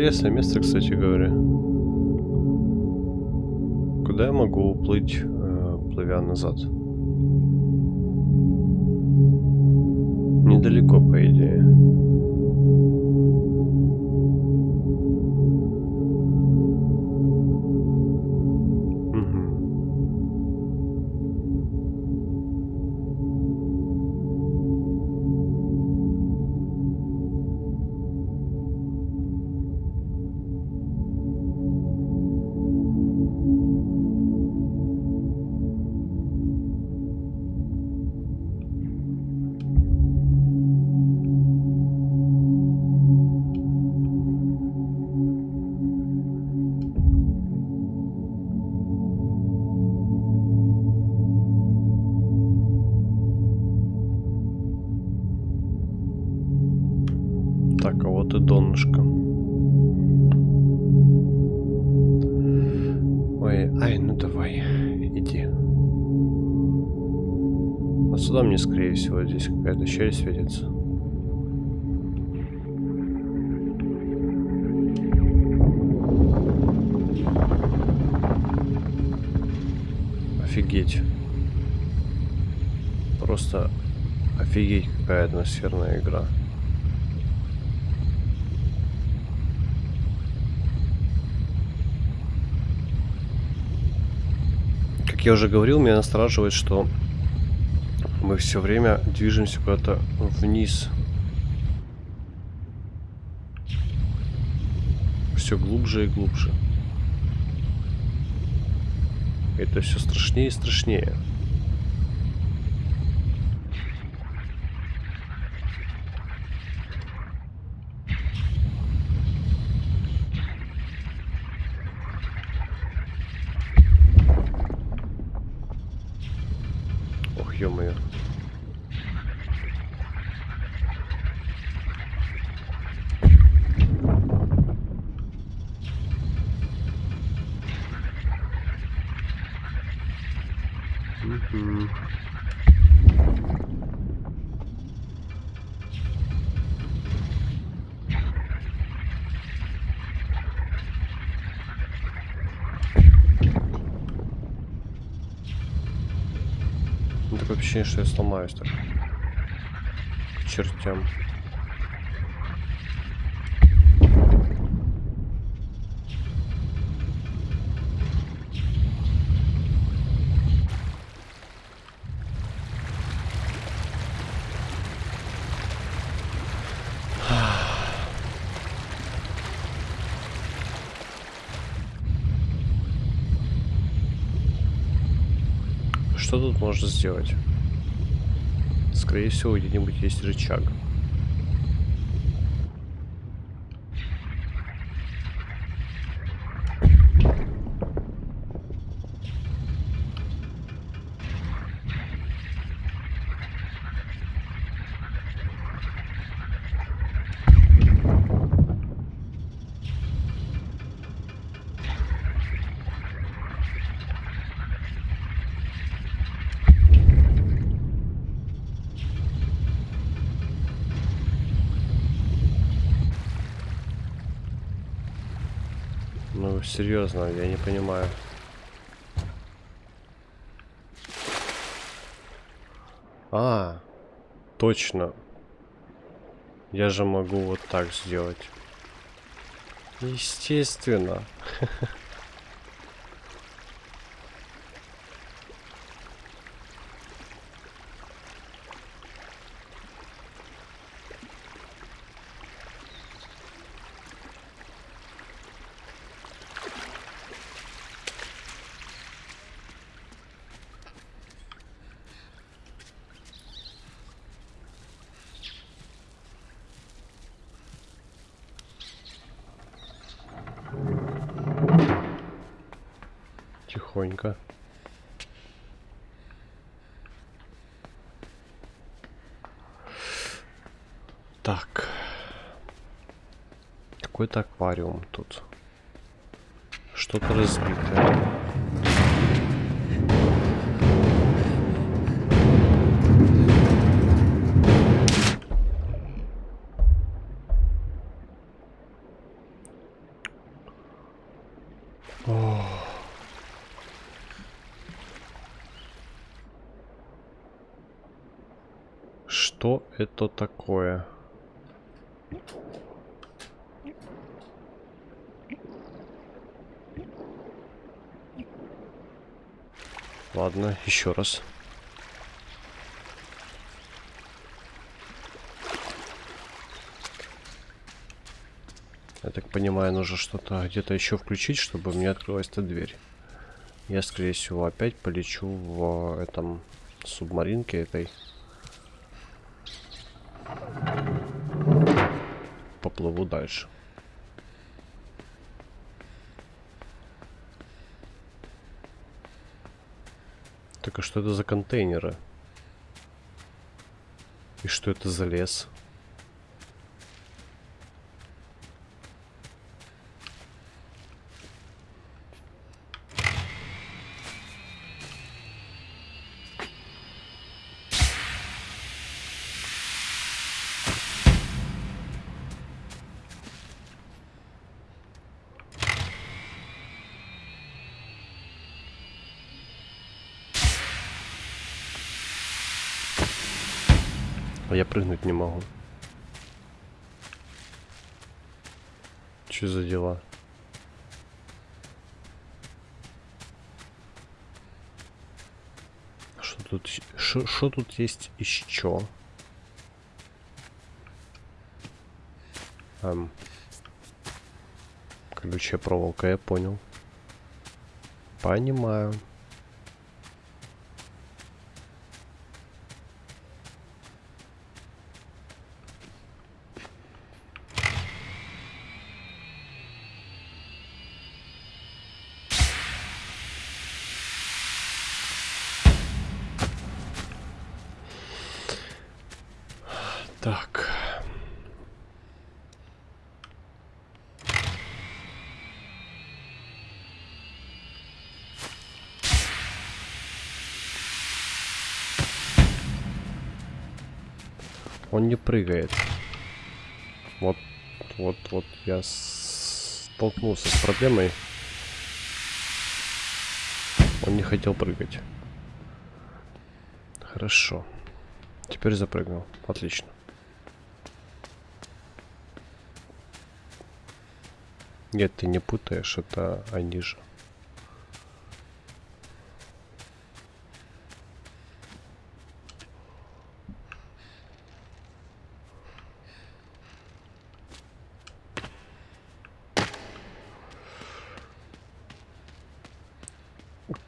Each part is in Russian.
Интересное место, кстати говоря. Куда я могу уплыть, э, плывя назад? Недалеко, по идее. Какая-то щель светится. Офигеть. Просто офигеть какая атмосферная игра. Как я уже говорил, меня настораживает, что мы все время движемся куда-то вниз. Все глубже и глубже. Это все страшнее и страшнее. Ощущение, что я сломаюсь так. К чертям. Что тут можно сделать? Скорее всего, где-нибудь есть рычаг. Серьезно, я не понимаю. А, точно. Я же могу вот так сделать. Естественно. тихонько. Так. Какой-то аквариум тут. Что-то разбитое. Что это такое? Ладно, еще раз. Я так понимаю, нужно что-то где-то еще включить, чтобы мне открылась эта дверь. Я, скорее всего, опять полечу в этом субмаринке этой. Поплыву дальше. Так а что это за контейнеры? И что это за лес? А я прыгнуть не могу. Что за дела? Что тут, что тут есть еще? Эм, колючая проволока, я понял. Понимаю. Так. Он не прыгает. Вот, вот, вот я столкнулся с проблемой. Он не хотел прыгать. Хорошо. Теперь запрыгнул. Отлично. Нет, ты не путаешь, это они же.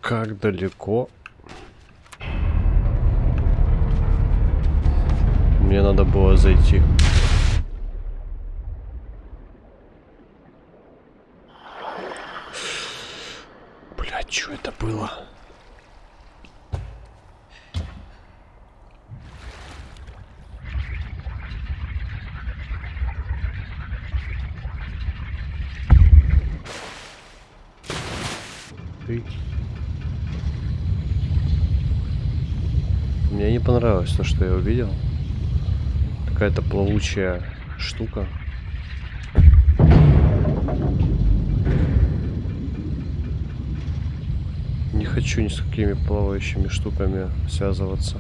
Как далеко? Мне надо было зайти. Что это было? Ты. Мне не понравилось то, что я увидел. Какая-то плавучая штука. Хочу ни с какими плавающими штуками связываться.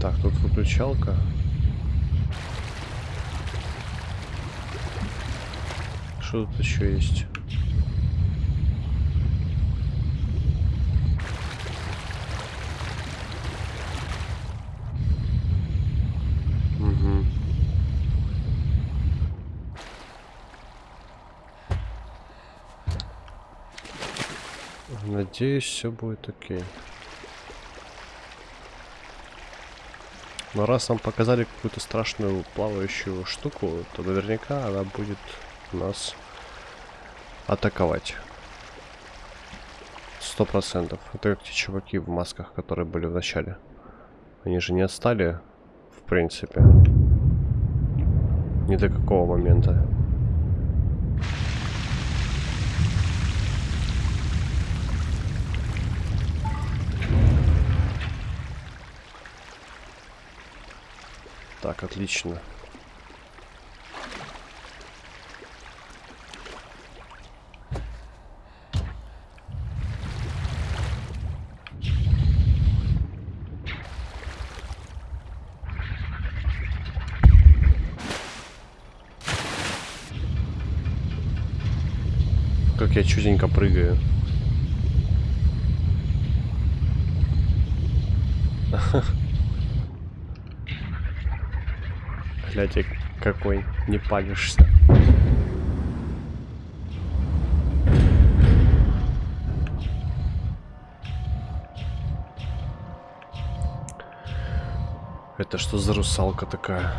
Так, тут выключалка. Что тут еще есть? Надеюсь, все будет окей. Но раз нам показали какую-то страшную плавающую штуку, то наверняка она будет нас атаковать. Сто процентов. Это как те чуваки в масках, которые были в начале. Они же не отстали, в принципе. Ни до какого момента. Так, отлично. Как я чуденько прыгаю. Ha ha. Глядя, какой, не палишься. Это что за русалка такая?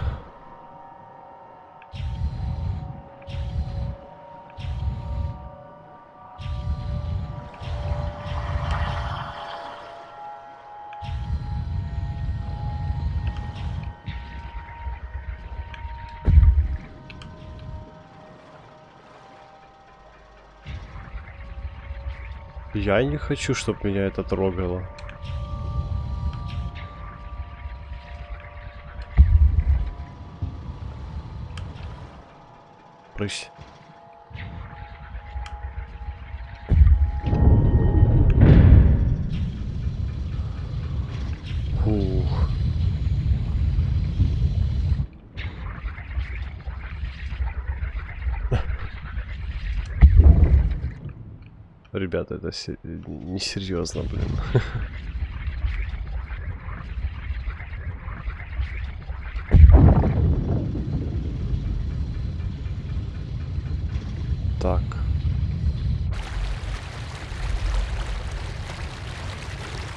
Я не хочу, чтобы меня это трогало. Прысь. Ребята, это се- несерьезно, блин. Так.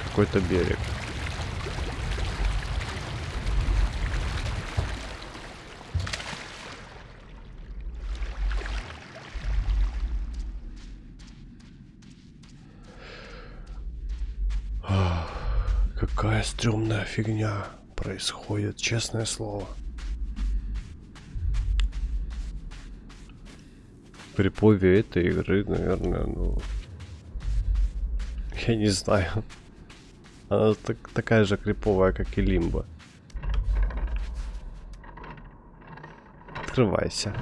Какой-то берег. Какая стрёмная фигня происходит, честное слово. При этой игры, наверное, ну... Я не знаю. Она так, такая же криповая, как и Лимба. Открывайся.